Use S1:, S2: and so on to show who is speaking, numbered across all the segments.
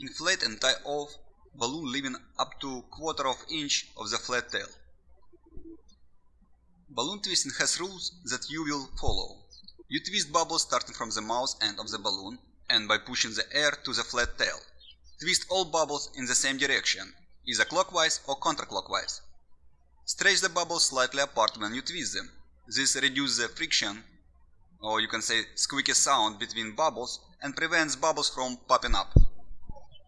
S1: Inflate and tie off balloon leaving up to quarter of inch of the flat tail. Balloon twisting has rules that you will follow. You twist bubbles starting from the mouth end of the balloon and by pushing the air to the flat tail. Twist all bubbles in the same direction, either clockwise or counterclockwise. Stretch the bubbles slightly apart when you twist them. This reduces the friction, or you can say squeaky sound between bubbles and prevents bubbles from popping up.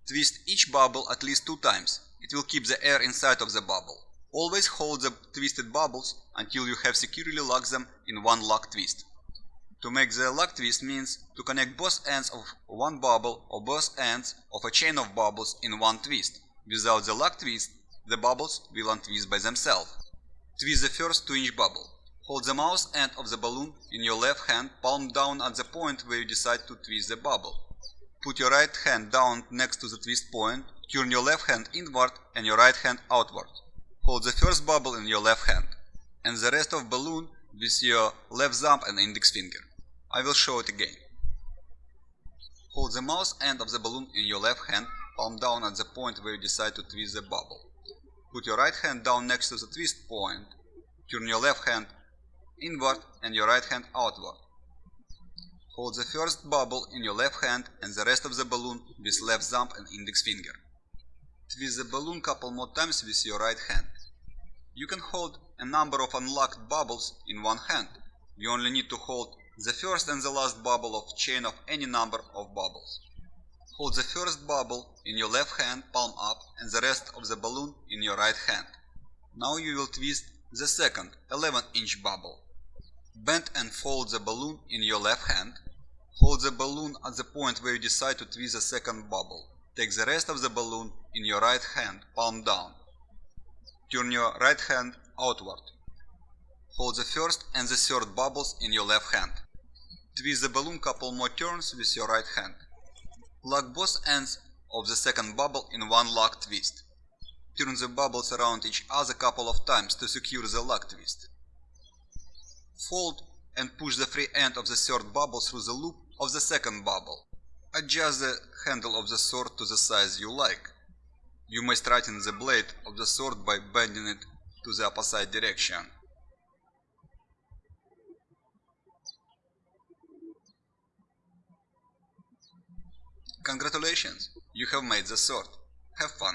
S1: Twist each bubble at least two times. It will keep the air inside of the bubble. Always hold the twisted bubbles until you have securely locked them in one lock twist. To make the lock twist means to connect both ends of one bubble or both ends of a chain of bubbles in one twist. Without the lock twist, the bubbles will untwist by themselves. Twist the first 2 inch bubble. Hold the mouth end of the balloon in your left hand, palm down at the point where you decide to twist the bubble. Put your right hand down next to the twist point, turn your left hand inward and your right hand outward. Hold the first bubble in your left hand, and the rest of balloon with your left thumb and index finger. I will show it again. Hold the mouth end of the balloon in your left hand, palm down at the point where you decide to twist the bubble. Put your right hand down next to the twist point, turn your left hand inward and your right hand outward. Hold the first bubble in your left hand and the rest of the balloon with left thumb and index finger. Twist the balloon couple more times with your right hand. You can hold a number of unlocked bubbles in one hand. You only need to hold the first and the last bubble of chain of any number of bubbles. Hold the first bubble in your left hand, palm up, and the rest of the balloon in your right hand. Now you will twist the second 11 inch bubble. Bend and fold the balloon in your left hand Hold the balloon at the point where you decide to twist the second bubble. Take the rest of the balloon in your right hand, palm down. Turn your right hand outward. Hold the first and the third bubbles in your left hand. Twist the balloon couple more turns with your right hand. Lock both ends of the second bubble in one lock twist. Turn the bubbles around each other a couple of times to secure the lock twist. Fold and push the free end of the third bubble through the loop of the second bubble. Adjust the handle of the sword to the size you like. You may straighten the blade of the sword by bending it to the opposite direction. Congratulations, you have made the sword. Have fun!